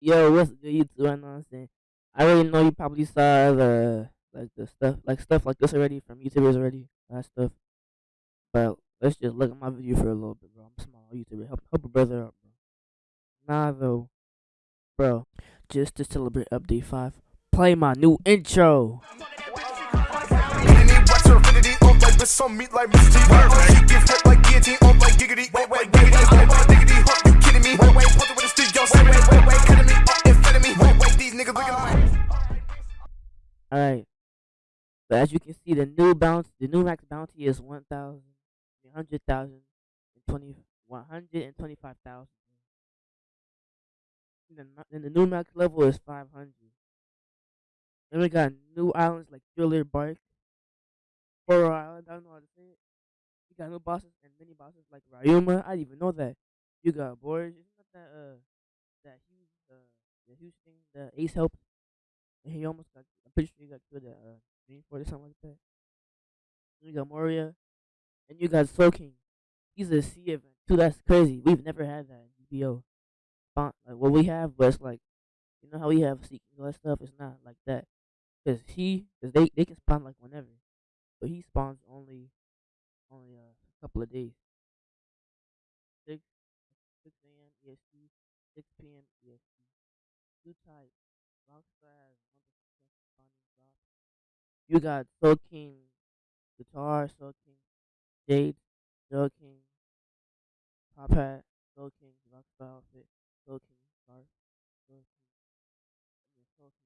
Yo, what's good YouTube? I know I'm saying. I already know you probably saw the like the stuff like stuff like this already from YouTubers already. That stuff. But let's just look at my video for a little bit, bro. I'm small YouTuber. Help help a brother out, bro. Nah though, bro. Just to celebrate update five. Play my new intro. Alright. But as you can see, the new bounce, the new max bounty is 1,000, 100,000, and 20, 125,000. And the new max level is 500. Then we got new islands like Thriller Bark, Horror Island, I don't know how to say it. You got new bosses and mini bosses like Ryuma. I didn't even know that. You got Borge. Isn't that that uh that huge uh the huge thing Ace helped? And he almost got. Pretty sure he got killed at uh Dreamfort or something like that. You got Moria, and you got Soul King. He's a sea event too. That's crazy. We've never had that in BO. Like what we have, but it's like you know how we have Seek and all that stuff. It's not like that. Cause he, cause they they can spawn like whenever, but he spawns only only uh, a couple of days. Six six a.m. EST, six p.m. EST. Two types. Rockstar has You got Soul King guitar, Soul King Jade, Soul King Top Hat, Soul King Rockstar outfit, Soul King scarf, Soul King, Soul King.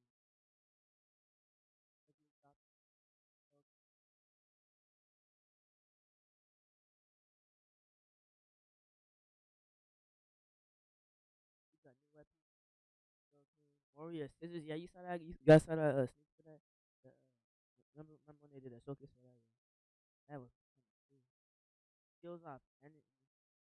Warrior scissors, yeah, you saw that. You guys saw that uh, sneak for that. The, uh, remember, remember when they did that showcase for that? That was cool. Skills off, and